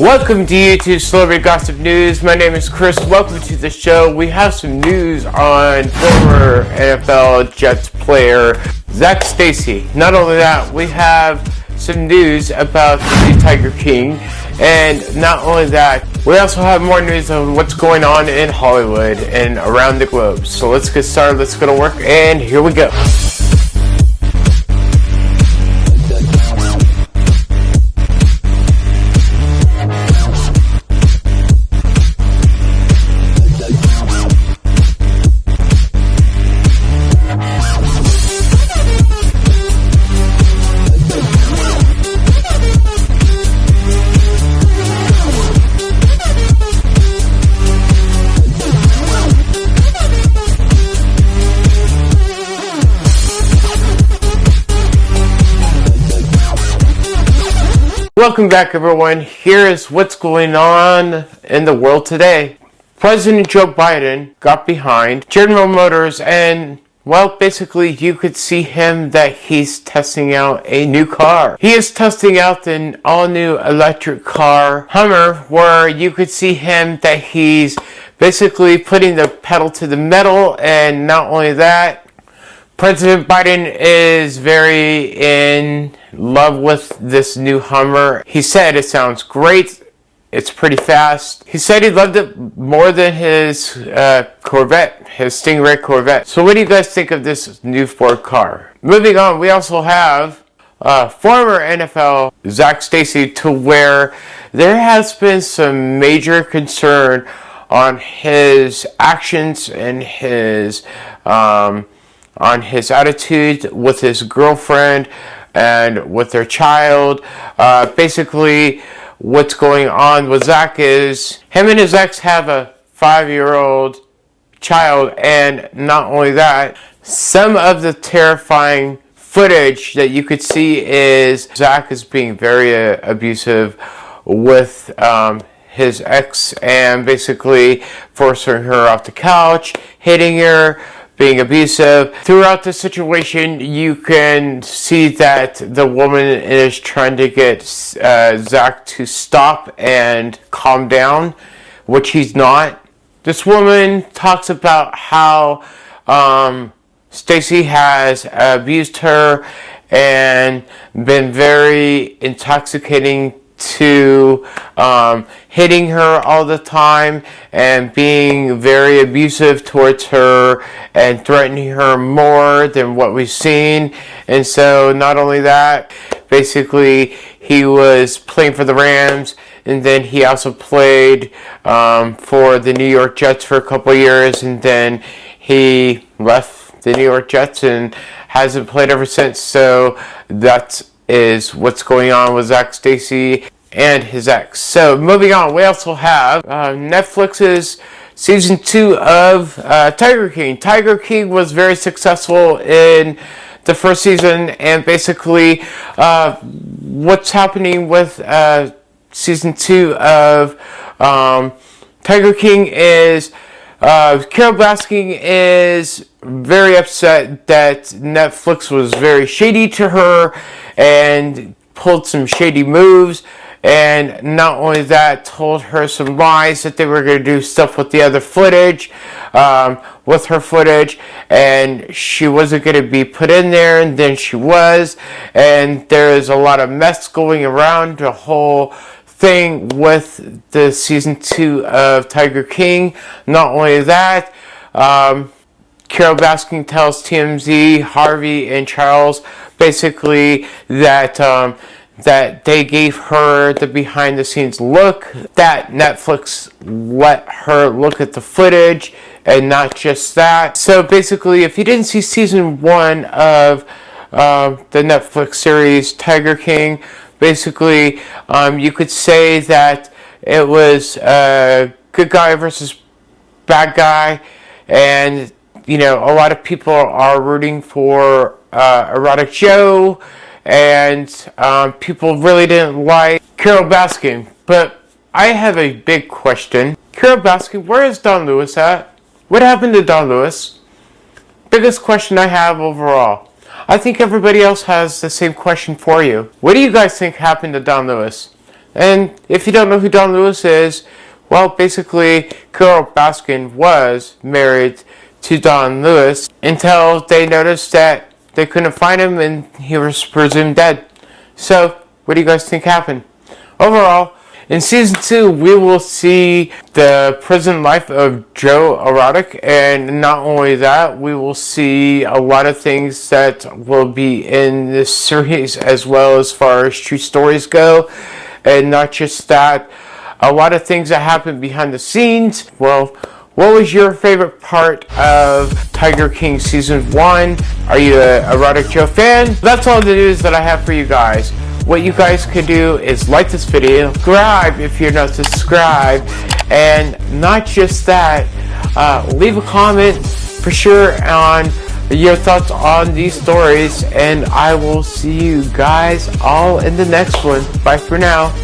Welcome to YouTube Celebrity Gossip News. My name is Chris. Welcome to the show. We have some news on former NFL Jets player Zac Stacy. Not only that, we have some news about the new Tiger King. And not only that, we also have more news on what's going on in Hollywood and around the globe. So let's get started. Let's go to work. And here we go. Welcome back everyone. Here is what's going on in the world today. President Joe Biden got behind General Motors and well, basically you could see him that he's testing out a new car. He is testing out an all-new electric car, Hummer, where you could see him that he's basically putting the pedal to the metal and not only that, President Biden is very in love with this new Hummer. He said it sounds great. It's pretty fast. He said he loved it more than his uh, Corvette, his Stingray Corvette. So what do you guys think of this new Ford car? Moving on, we also have uh, former NFL Zac Stacy to where there has been some major concern on his actions and his um, on his attitude with his girlfriend and with their child. Uh, basically, what's going on with Zac is him and his ex have a five-year-old child, and not only that, some of the terrifying footage that you could see is Zac is being very uh, abusive with um, his ex and basically forcing her off the couch, hitting her, being abusive. Throughout the situation, you can see that the woman is trying to get uh, Zac to stop and calm down, which he's not. This woman talks about how um, Stacy has abused her and been very intoxicating to um, hitting her all the time and being very abusive towards her and threatening her more than what we've seen. And so not only that, basically he was playing for the Rams and then he also played um, for the New York Jets for a couple years and then he left the New York Jets and hasn't played ever since. So that's is what's going on with Zac Stacy and his ex. So moving on, we also have uh, Netflix's season two of uh, Tiger King. Tiger King was very successful in the first season, and basically, uh, what's happening with uh, season two of um, Tiger King is uh, Carole Baskin is very upset that Netflix was very shady to her and pulled some shady moves. And not only that told her some lies that they were going to do stuff with the other footage um, with her footage. And she wasn't going to be put in there and then she was. And there is a lot of mess going around the whole thing with the season two of Tiger King not only that um, Carole Baskin tells TMZ Harvey and Charles basically that um, that they gave her the behind the scenes look, that Netflix let her look at the footage, and not just that. So basically, if you didn't see season one of uh, the Netflix series Tiger King, basically um, you could say that it was a good guy versus bad guy, and you know, a lot of people are rooting for uh, Exotic Joe and um, people really didn't like Carole Baskin. But I have a big question. Carole Baskin, where is Don Lewis at? What happened to Don Lewis? Biggest question I have overall. I think everybody else has the same question for you. What do you guys think happened to Don Lewis? And if you don't know who Don Lewis is, well, basically, Carole Baskin was married to Don Lewis until they noticed that they couldn't find him and he was presumed dead. So, what do you guys think happened? Overall, in season two, we will see the prison life of Joe Exotic, and not only that, we will see a lot of things that will be in this series as well as far as true stories go, and not just that, a lot of things that happen behind the scenes. Well, what was your favorite part of Tiger King season one? Are you a Exotic Joe fan? That's all the news that I have for you guys what you guys can do is like this video, subscribe if you're not subscribed, and not just that, uh, leave a comment for sure on your thoughts on these stories, and I will see you guys all in the next one. Bye for now.